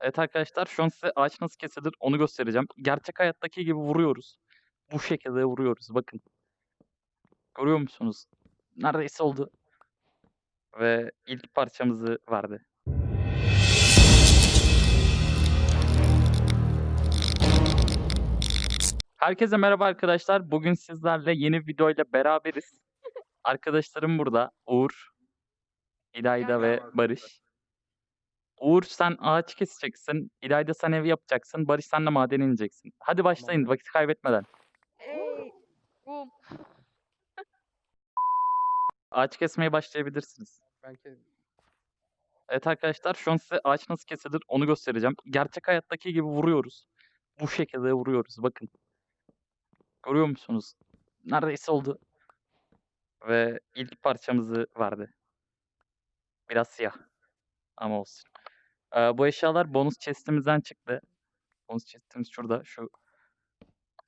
Evet arkadaşlar şu an size ağaç nasıl kesilir onu göstereceğim. Gerçek hayattaki gibi vuruyoruz. Bu şekilde vuruyoruz bakın. Görüyor musunuz? Neredeyse oldu. Ve ilk parçamızı verdi. Herkese merhaba arkadaşlar. Bugün sizlerle yeni videoyla beraberiz. Arkadaşlarım burada. Uğur, İlayda ve. Barış. Uğur sen ağaç keseceksin. İlayda sen ev yapacaksın. Barış sen de madene ineceksin. Hadi başlayın vakit kaybetmeden. Ey, bum. Ağaç kesmeye başlayabilirsiniz. Belki Evet arkadaşlar şu an size ağaç nasıl kesilir onu göstereceğim. Gerçek hayattaki gibi vuruyoruz. Bu şekilde vuruyoruz bakın. Görüyor musunuz? Neredeyse oldu. Ve ilk parçamızı verdi. Biraz siyah. Ama olsun. Ee, bu eşyalar bonus chest'imizden çıktı. Bonus chest'imiz şurada. Şu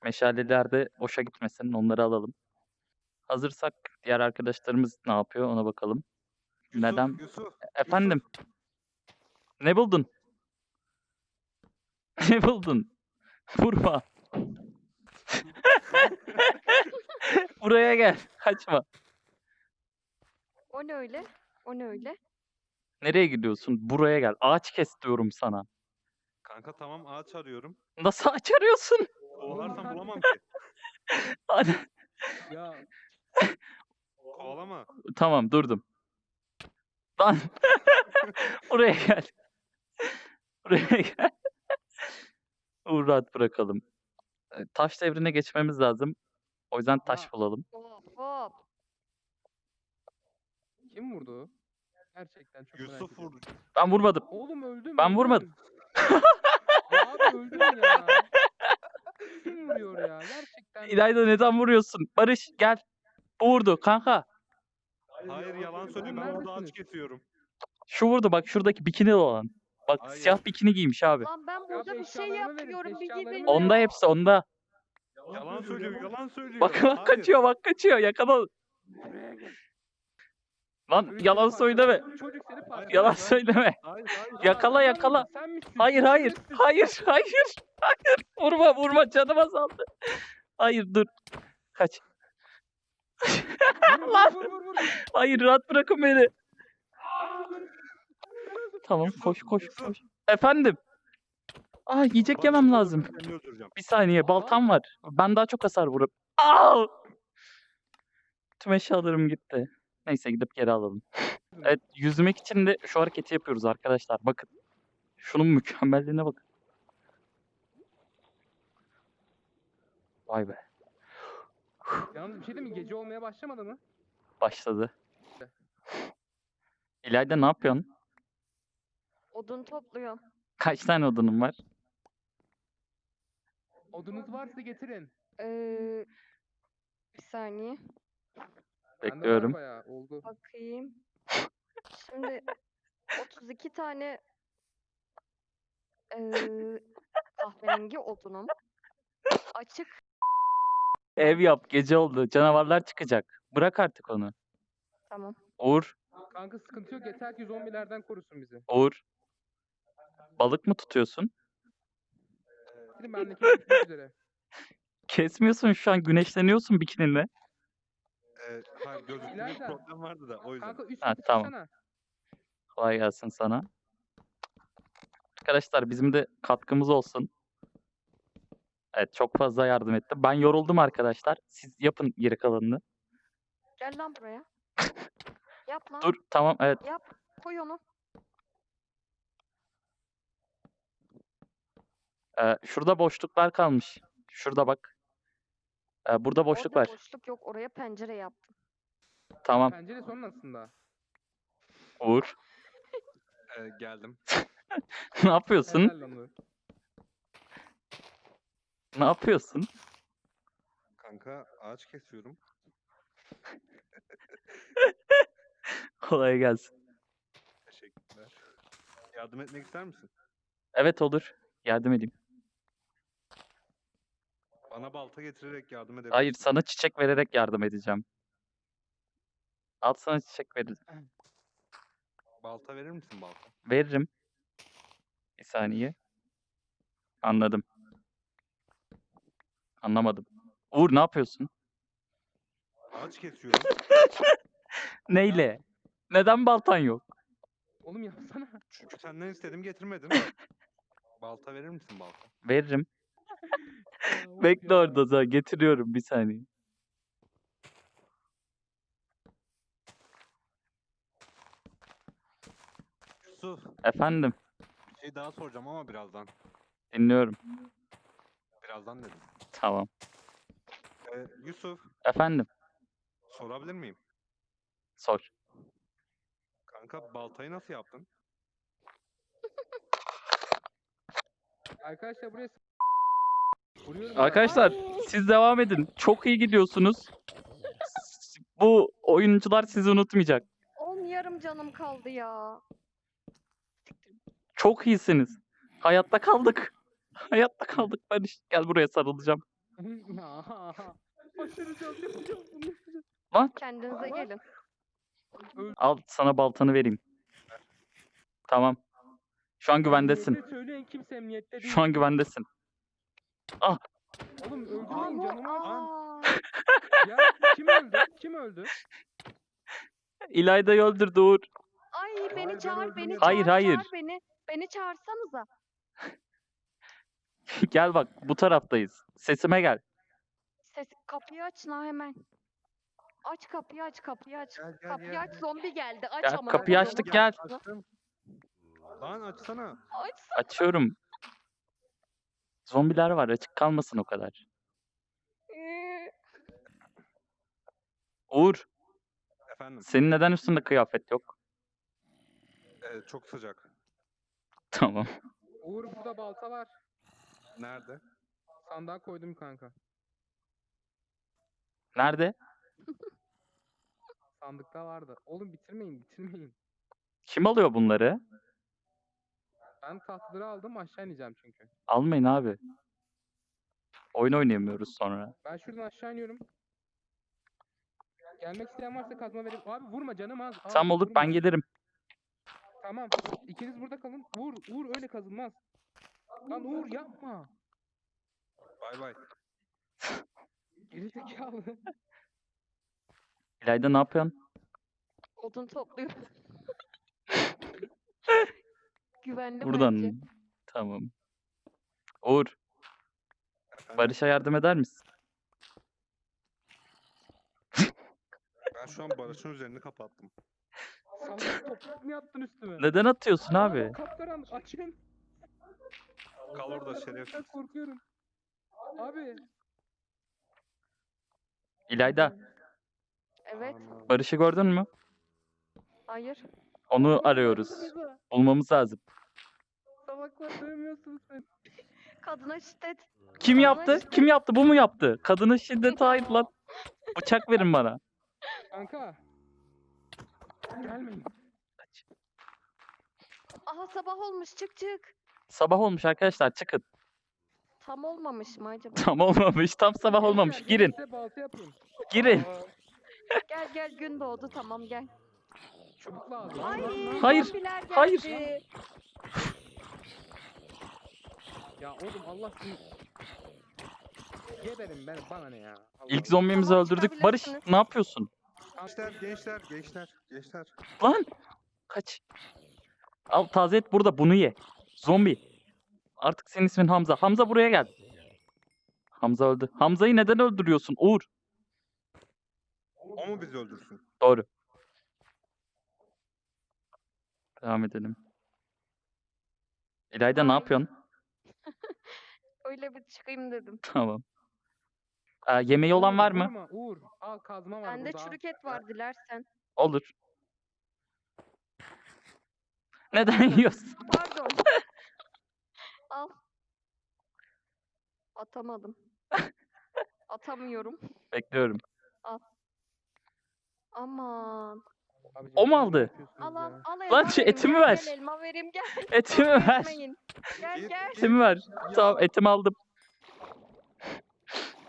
meşaleler de boşa gitmesin. Onları alalım. Hazırsak diğer arkadaşlarımız ne yapıyor ona bakalım. Yusuf, Neden? Yusuf, Efendim? Ne buldun? Ne buldun? Vurma. Buraya gel. Kaçma. O ne öyle? O ne öyle? Nereye gidiyorsun? Buraya gel. Ağaç kes diyorum sana. Kanka tamam ağaç arıyorum. Nasıl ağaç arıyorsun? Kovalarsam bulamam ki. Hadi. ya Kovalama. Tamam durdum. Lan. Buraya gel. Buraya gel. Uğur rahat bırakalım. E, Taş devrine geçmemiz lazım. O yüzden taş bulalım. Hop hop. kim vurdu? Gerçekten çok Yusuf vurdu. Ben vurmadım. Oğlum öldüm. Ben vurmadım. Abi öldüm ya. Kim vuruyor ya? Gerçekten. İlayda neden vuruyorsun? Barış gel. Bu vurdu kanka. Hayır yalan söylüyor. Ben orada ağaç kesiyorum. Şu vurdu bak şuradaki bikini olan. Bak Hayır. siyah bikini giymiş abi. Lan ben burada bir şey eşyalarımı verin, yapıyorum. Bir eşyalarımı gidin. verin. Onda hepsi onda. Yalan söylüyor, yalan söylüyor. Bak bak Hayır. kaçıyor bak kaçıyor yakala. Lan yalan söyleme. parçaladı, Çocuk seni parçaladı. Yalan söyleme. Hayır, hayır. Yakala yakala. misin, Sen misin? Hayır hayır. Hayır hayır. Hayır. Vurma vurma canım azaldı. Hayır dur. Kaç. Vur, Lan. Vur vur vur. Hayır rahat bırakın beni. Tamam koş koş koş. Efendim. Aa yiyecek Bak, yemem lazım. Seni öldüreceğim. Bir saniye baltam var. Ben daha çok hasar vurup. Aa! Tüm eşyalarım gitti. Neyse gidip geri alalım. Evet yüzmek için de şu hareketi yapıyoruz arkadaşlar. Bakın. Şunun mükemmelliğine bakın. Vay be. Yalnız bir şey değil mi? Gece olmaya başlamadı mı? Başladı. İlayda ne yapıyorsun? Odun topluyorum. Kaç tane odunun var? Odunuz varsa getirin. Ee, bir saniye. Bende var Bekliyorum. bayağı, oldu. Bakayım. Şimdi 32 tane ee, kahverengi odunum. Açık. Ev yap gece oldu. Canavarlar çıkacak. Bırak artık onu. Tamam. Uğur. Kanka sıkıntı yok. Yeter ki zombilerden korusun bizi. Uğur. Balık mı tutuyorsun? Gidin benle kesmek üzere. Kesmiyorsun şu an güneşleniyorsun bikininle. Ee, hayır gözlükte bir problem vardı da o yüzden. Kanka Ha, tamam. çıksana. Kolay gelsin sana. Arkadaşlar bizim de katkımız olsun. Evet çok fazla yardım etti. Ben yoruldum arkadaşlar. Siz yapın geri kalanını. Gel lan buraya. Yap lan. Dur tamam evet. Yap. Koy onu. Ee, şurada boşluklar kalmış. Şurada bak. Ee, burada boşluk Orada var. boşluk yok. Oraya pencere yaptım. Tamam. Pencere sonun aslında. Uğur. Ee, geldim. ne yapıyorsun? Helal lan Uğur. Ne yapıyorsun? Kanka ağaç kesiyorum. Kolay gelsin. Teşekkürler. Yardım etmek ister misin? Evet olur. Yardım edeyim. Bana balta getirerek yardım edebilirsin. Hayır sana çiçek vererek yardım edeceğim. Al sana çiçek veririm. Balta verir misin balta? Veririm. Bir saniye. Anladım. Anlamadım. Uğur ne yapıyorsun? Ağaç kesiyorum. Neyle? Neden baltan yok? Oğlum yapsana. Çünkü senden istedim getirmedim. balta verir misin balta? Veririm. Bekle orada da getiriyorum bir saniye. Yusuf Efendim bir şey daha soracağım ama birazdan. dinliyorum. Birazdan dedim. Tamam. Ee, Yusuf Efendim sorabilir miyim? sor. Kanka baltayı nasıl yaptın? Arkadaşlar buraya. Arkadaşlar siz devam edin. Çok iyi gidiyorsunuz. Bu oyuncular sizi unutmayacak. Oğlum yarım canım kaldı ya. Çok iyisiniz. Hayatta kaldık. Hayatta kaldık Barış. Gel buraya sarılacağım. bunu. Lan Kendinize gelin. al sana baltanı vereyim. Tamam. Şu an güvendesin. Emniyete Söyleyin kimse emniyette değil. Şu an güvendesin. Oğlum öldürmeyin Ama canımı. aa, Ya kim öldü? Kim öldü? İlayda'yı öldürdü Uğur. ay Hayır, beni ben çağır, beni öldürmedim. çağır, Hayır, hayır. çağır beni. Beni çağırsanıza. Gel bak bu taraftayız. Sesime gel. Ses, kapıyı aç la hemen. Aç kapıyı aç kapıyı aç. Gel, gel, kapıyı gel, aç gel. zombi geldi. Aç Gel, amına kapıyı açtık, gel. Açtım. Lan açsana. Aç. Açıyorum. Zombiler var açık kalmasın o kadar. Uğur Efendim senin neden üstünde kıyafet yok? ee, çok sıcak. Tamam. Uğur burada balta var. Nerede? Sandığa koydum kanka. Nerede? Sandıkta vardı. Oğlum bitirmeyin bitirmeyin. Kim alıyor bunları? Ben tahtları aldım aşağı ineceğim çünkü. Almayın abi. Oyun oynayamıyoruz sonra. Ben şuradan aşağı iniyorum. Gelmek isteyen varsa kazma vereyim. Abi vurma canım az. Tam olur ben vurma. gelirim. Tamam. İkiniz burada kalın. Vur. Vur öyle kazılmaz. Lan Uğur yapma. Bay bay. Geri zekalı. İlayda ne yapıyorsun? odun topluyorum. Güvenli Buradan. bence. Tamam. Uğur, Efendim, Barış'a yardım eder misin? Ben şu an Barış'ın üzerini kapattım. Salak toprak mı attın üstüme? Neden atıyorsun abi? Kapkaranlık açın. Kal orada Ben şerefsiz. korkuyorum. Abi. İlayda, Evet. Barış'ı gördün mü? Hayır. Onu arıyoruz. Bulmamız lazım. Salaklar dövmüyorsunuz beni. Kadına şiddet. Kim Kadına yaptı? şiddet. Kim yaptı? Bu mu yaptı? Kadının şiddeti hayır lan. Bıçak verin bana. Kanka. Gelmeyin. Aha sabah olmuş çık çık. Sabah olmuş arkadaşlar çıkın. Tam olmamış mı acaba? Tam olmamış. Tam sabah olmamış. Girin. Size balta yapayım. Girin. Aa, gel gel gün doğdu tamam gel. Çubuk lazım. Ay Hayır, zombiler geldi. hayır. Ya oğlum Allah seni... Geberim ben bana ne ya. Allah İlk Allah. zombimizi Tamam, öldürdük. Barış çıkabilirsiniz. ne yapıyorsun? Gençler, gençler, gençler, gençler. Lan! Kaç. Al taze et burada bunu ye. Zombi. Artık senin ismin Hamza. Hamza buraya gel. Hamza öldü. Hamza'yı neden öldürüyorsun Uğur? O mu bizi öldürsün? Doğru. Devam edelim. İlayda ne yapıyorsun? Öyle bir çıkayım dedim. Tamam. Aa, yemeği olan var mı? vurma, Uğur al kazma var Bende burada. al. çürük et var dilersen. Olur. Neden yiyorsun? Pardon. Al. Atamadım. Atamıyorum. Bekliyorum. Aman. O mu aldı? Al al ya? al elma Lan şu vereyim, etimi gel, ver. Gel elma vereyim gel. Etimi ver. Gel gel. Etimi ver. Tamam etimi aldım.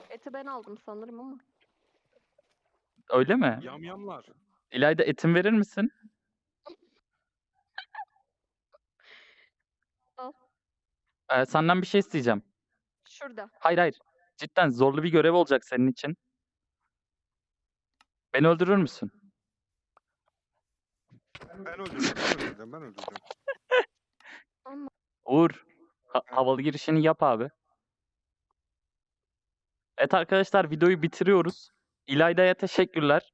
Eti ben aldım sanırım ama. Öyle mi? Yamyamlar. İlayda etim verir misin? Al. Ee, senden bir şey isteyeceğim. Şurada. Hayır hayır. Cidden zorlu bir görev olacak senin için. Beni öldürür müsün? Ben öldüreceğim, ben öldüreceğim. Uğur, ha- havalı girişini yap abi. Evet arkadaşlar videoyu bitiriyoruz. İlayda'ya teşekkürler.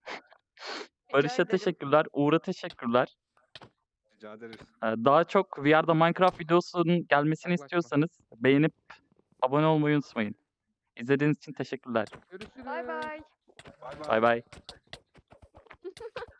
Barış'a teşekkürler. Uğur'a teşekkürler. Rica ederiz. Ee, Daha çok VR'da Minecraft videosunun gelmesini istiyorsanız beğenip abone olmayı unutmayın. İzlediğiniz için teşekkürler. Görüşürüz. Bay bay. Bay Bay bay.